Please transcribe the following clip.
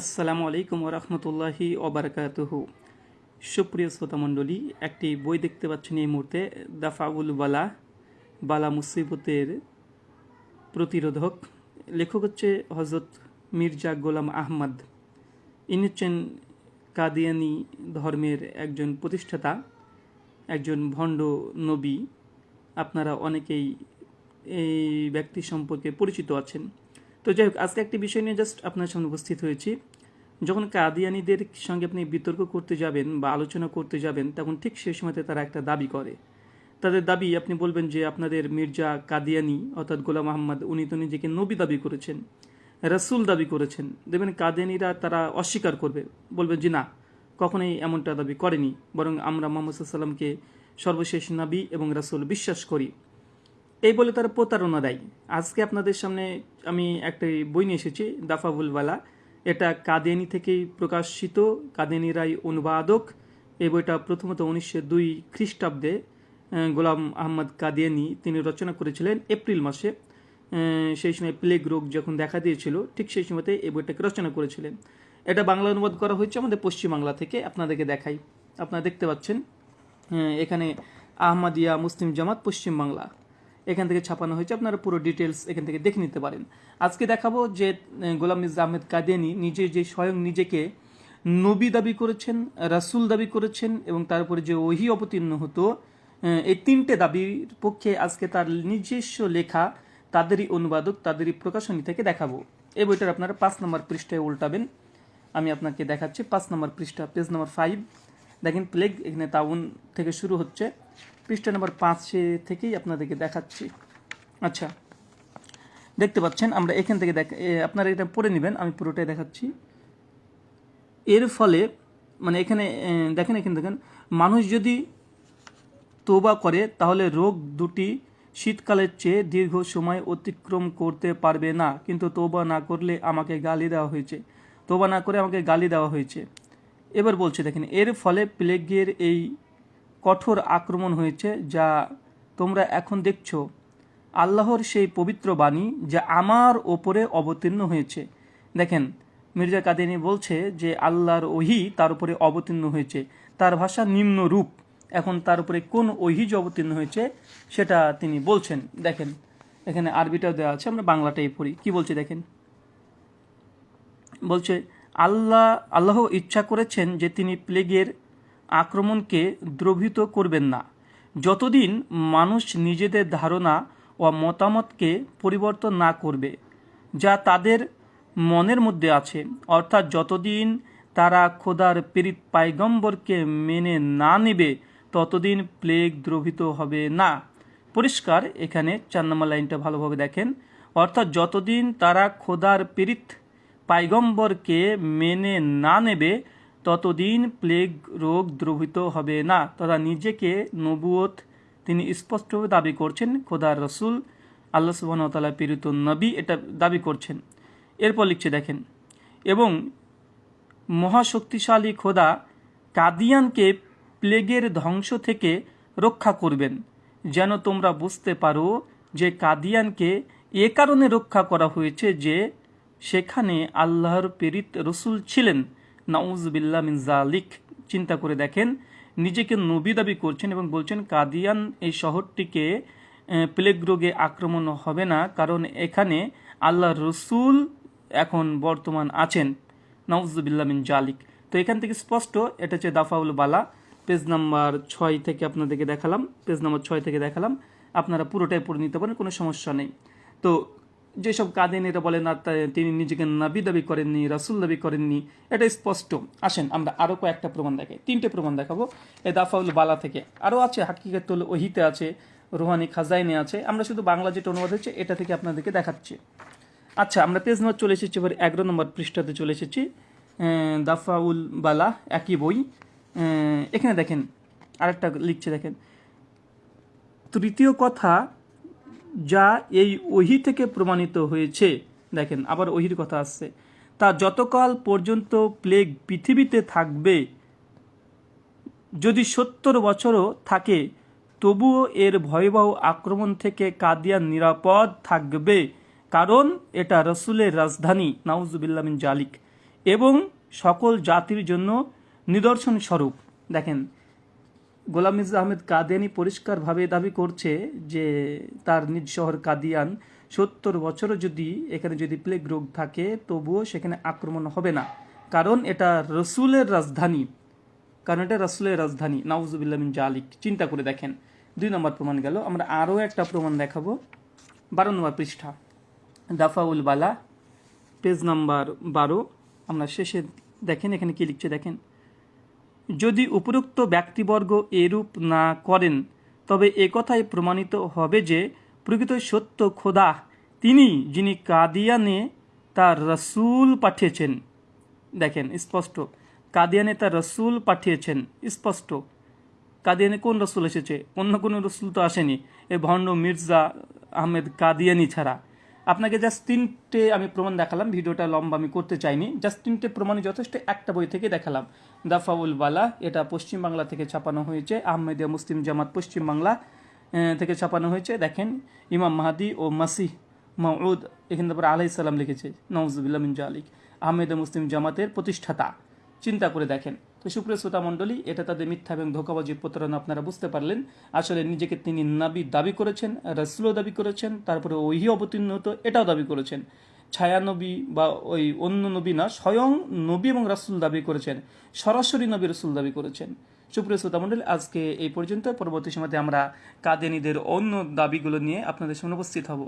আসসালামু আলাইকুম রহমতুল্লাহি ওবরাকাতুহু। সুপ্রিয় শ্রোতামণ্ডলী একটি বই দেখতে পাচ্ছেন এই মুহূর্তে, দাফাউল বালা বালা মুসিবতের প্রতিরোধক। লেখক হচ্ছে হজরত মির্জা গোলাম আহমদ। ইনি হচ্ছেন কাদিয়ানি ধর্মের একজন প্রতিষ্ঠাতা, একজন ভণ্ড নবী। আপনারা অনেকেই এই ব্যক্তি সম্পর্কে পরিচিত আছেন। তো যাই হোক, আজকে একটি বিষয় নিয়ে জাস্ট আপনার সামনে উপস্থিত হয়েছি। যখন কাদিয়ানিদের সঙ্গে আপনি বিতর্ক করতে যাবেন বা আলোচনা করতে যাবেন, তখন ঠিক সেই সময়তে তারা একটা দাবি করে। তাদের দাবি, আপনি বলবেন যে আপনাদের মির্জা কাদিয়ানি, অর্থাৎ গোলাম আহমদ, উনি তো নিজেকে নবী দাবি করেছেন, রাসুল দাবি করেছেন। দেখবেন কাদিয়ানিরা তারা অস্বীকার করবে, বলবেন যে না, কখনোই এমনটা দাবি করেনি। বরং আমরা মোহাম্মদ সাল্লামকে সর্বশেষ নাবি এবং রাসুল বিশ্বাস করি। এই বলে তারা প্রতারণা দেয়। আজকে আপনাদের সামনে আমি একটা বই নিয়ে এসেছি দাফাবুলওয়ালা এটা কাদিয়ানি থেকেই প্রকাশিত, কাদিয়ানি রায় অনুবাদক। এই বইটা প্রথমত উনিশশো দুই খ্রিস্টাব্দে গোলাম আহমদ কাদিয়ানি তিনি রচনা করেছিলেন এপ্রিল মাসে। সেই সময় প্লেগ রোগ যখন দেখা দিয়েছিল, ঠিক সেই সময়তে এই বইটাকে রচনা করেছিলেন। এটা বাংলা অনুবাদ করা হয়েছে আমাদের পশ্চিমবাংলা থেকে, আপনাদেরকে দেখাই। আপনারা দেখতে পাচ্ছেন এখানে আহমদিয়া মুসলিম জামাত পশ্চিমবাংলা। এখান থেকে ছাপানো হয়েছে। আপনারা পুরো ডিটেলস এখান থেকে দেখে নিতে পারেন। আজকে দেখাবো যে গোলাম মির্জা আহমেদ কাদিয়ানি নিজে যে স্বয়ং নিজেকে নবী দাবি করেছেন, রাসূল দাবি করেছেন এবং তারপরে যে ওহি অবতীর্ণ হতো এই তিনটে দাবির পক্ষে আজকে তার নিজস্ব লেখা তাদেরই অনুবাদক, তাদেরই প্রকাশনী থেকে দেখাবো। এই বইটার আপনারা পাঁচ নম্বর পৃষ্ঠায় উল্টাবেন। আমি আপনাকে দেখাচ্ছি পাঁচ নম্বর পৃষ্ঠা, পেজ নম্বর ফাইভ দেখেন প্লেগ এখানে তাউন থেকে শুরু হচ্ছে। পৃষ্ঠা নম্বর পাঁচে থেকেই আপনাদেরকে দেখাচ্ছি। আচ্ছা দেখতে পাচ্ছেন, আমরা এখান থেকে দেখ আপনারা এটা পড়ে নেবেন, আমি পুরোটাই দেখাচ্ছি। এর ফলে মানে এখানে দেখেন এখানে দেখেন মানুষ যদি তোবা করে, তাহলে রোগ দুটি শীতকালের চেয়ে দীর্ঘ সময় অতিক্রম করতে পারবে না। কিন্তু তোবা না করলে আমাকে গালি দেওয়া হয়েছে। তোবা না করে আমাকে গালি দেওয়া হয়েছে। এবার বলছে, দেখেন, এর ফলে প্লেগের এই কঠোর আক্রমণ হয়েছে যা তোমরা এখন দেখছ। আল্লাহর সেই পবিত্র বাণী যা আমার ওপরে অবতীর্ণ হয়েছে। দেখেন, মির্জা কাদিনী বলছে যে, আল্লাহর ওহি তার উপরে অবতীর্ণ হয়েছে। তার ভাষা নিম্ন রূপ। এখন তার উপরে কোন ওহি যে অবতীর্ণ হয়েছে, সেটা তিনি বলছেন। দেখেন, এখানে আরবিটাও দেওয়া আছে, আমরা বাংলাটাই পড়ি। কি বলছে দেখেন? বলছে, আল্লাহ আল্লাহ ইচ্ছা করেছেন যে তিনি প্লেগের আক্রমণকে দ্রবীত করবেন না। যতদিন মানুষ নিজেদের ধারণা ও মতামতকে পরিবর্তন না করবে, যা তাদের মনের মধ্যে আছে, অর্থাৎ যতদিন তারা খোদার পীড়িত পাইগম্বরকে মেনে না নেবে, ততদিন প্লেগ দ্রবীত হবে না। পরিষ্কার, এখানে চার নম্বর লাইনটা ভালোভাবে দেখেন। অর্থাৎ যতদিন তারা খোদার পীড়িত পাইগম্বরকে মেনে না নেবে ততদিন প্লেগ রোগ দ্রবিত হবে না। তথা নিজেকে নবুয়ত তিনি স্পষ্টভাবে দাবি করছেন খোদার রসুল, আল্লাহ সুবাহতালা পীড়িত নবী এটা দাবি করছেন। এরপর লিখছে, দেখেন, এবং মহাশক্তিশালী খোদা কাদিয়ানকে প্লেগের ধ্বংস থেকে রক্ষা করবেন, যেন তোমরা বুঝতে পারো যে কাদিয়ানকে এ কারণে রক্ষা করা হয়েছে যে সেখানে আল্লাহর প্রেরিত রসুল ছিলেন। নাউজবিল্লা মিন জালিক চিন্তা করে দেখেন, নিজেকে নবী দাবি করছেন এবং বলছেন, কাদিয়ান এই শহরটিকে প্লেগ রোগে আক্রমণ হবে না, কারণ এখানে আল্লাহ রসুল এখন বর্তমান আছেন নাউজুবিল্লা মিন জালিক তো এখান থেকে স্পষ্ট, এটা হচ্ছে দাফাউল বালা, পেজ নাম্বার ছয় থেকে আপনাদেরকে দেখালাম, পেজ নাম্বার ছয় থেকে দেখালাম, আপনারা পুরোটাই পড়ে নিতে পারেন, কোনো সমস্যা নেই। তো যেসব কাদিনীরা বলেন আর তা- তিনি নিজেকে নাবি দাবি করেননি, রাসুল দাবি করেননি এটা স্পষ্ট। আসেন, আমরা আরও কয়েকটা প্রমাণ দেখাই। তিনটে প্রমাণ দেখাবো। এ দাফাউল বালা থেকে। আরও আছে, হাকিকাতুল ওহিতে আছে, রোহানি খাজাইনে আছে। আমরা শুধু বাংলা যেটা অনুবাদ হচ্ছে এটা থেকে আপনাদেরকে দেখাচ্ছি। আচ্ছা আমরা পেজ নম্বর চলে এসেছি, এবার এগারো নম্বর পৃষ্ঠাতে চলে এসেছি। দাফাউল বালা, একই বই। এখানে দেখেন, আরেকটা লিখছে, দেখেন। তৃতীয় কথা যা এই ওহি থেকে প্রমাণিত হয়েছে। দেখেন, আবার ওহির কথা আসছে। তা যতকাল পর্যন্ত প্লেগ পৃথিবীতে থাকবে, যদি সত্তর বছরও থাকে, তবুও এর ভয়াবহ আক্রমণ থেকে কাদিয়ান নিরাপদ থাকবে, কারণ এটা রসুলের রাজধানী নাউজুবিল্লামিন জালিক, এবং সকল জাতির জন্য নিদর্শন স্বরূপ দেখেন গোলাম মির্জা আহমেদ কাদিয়ানি পরিষ্কারভাবে দাবি করছে যে তার নিজ শহর কাদিয়ান সত্তর বছরও যদি এখানে যদি প্লেগ রোগ থাকে, তবুও সেখানে আক্রমণ হবে না। কারণ এটা রসুলের রাজধানী। কারণ এটা রসুলের রাজধানী। নাউজুবিল্লাহ মিন জালিক। চিন্তা করে দেখেন। দুই নম্বর প্রমাণ গেল। আমরা আরও একটা প্রমাণ দেখাবো। বারো নম্বর পৃষ্ঠা। দাফাউল বালা, পেজ নাম্বার বারো। আমরা শেষে দেখেন, এখানে কি লিখছে দেখেন। যদি উপরোক্ত ব্যক্তিবর্গ এরূপ না করেন, তবে একথাই প্রমাণিত হবে যে প্রকৃত সত্য খোদা তিনি যিনি কাদিয়ানে তার রসুল পাঠিয়েছেন। দেখেন, স্পষ্ট। কাদিয়ানে তার রসুল পাঠিয়েছেন, স্পষ্ট। কাদিয়ানে কোন রসুল এসেছে? অন্য কোনো রসুল তো আসেনি। এ ভণ্ড মির্জা আহমেদ কাদিয়ানি ছাড়া। আপনাকে জাস্ট তিনটে আমি প্রমাণ দেখালাম, ভিডিওটা লম্বা আমি করতে চাইনি। জাস্ট তিনটে প্রমাণই যথেষ্ট, একটা বই থেকে দেখালাম। দাফাউল বালা, এটা পশ্চিমবাংলা থেকে ছাপানো হয়েছে। আহমেদিয়া মুসলিম জামাত পশ্চিমবাংলা থেকে ছাপানো হয়েছে। দেখেন, ইমাম মাহাদি ও মাসিহ মাউদ এখানে তারপরে আলাই সালাম লিখেছে। নওয়াজুবিল্লাহ মিন জালিক। আহমেদে মুসলিম জামাতের প্রতিষ্ঠাতা। চিন্তা করে দেখেন। তো সুপ্রিয় শ্রোতা মণ্ডলী, এটা তাদের মিথ্যা এবং ধোকাবাজির প্রতারণা আপনারা বুঝতে পারলেন। আসলে নিজেকে তিনি নাবি দাবি করেছেন, রসুলও দাবি করেছেন, তারপরে ওহি অবতীর্ণ হতো, এটাও দাবি করেছেন। ছায়া নবী বা ওই অন্য নবী না, স্বয়ং নবী এবং রাসুল দাবি করেছেন, সরাসরি নবী রসুল দাবি করেছেন। সুপ্রিয় শ্রোতা মণ্ডলী, আজকে এই পর্যন্ত, পরবর্তী সময়তে আমরা কাদিয়ানিদের অন্য দাবিগুলো নিয়ে আপনাদের সামনে উপস্থিত হব।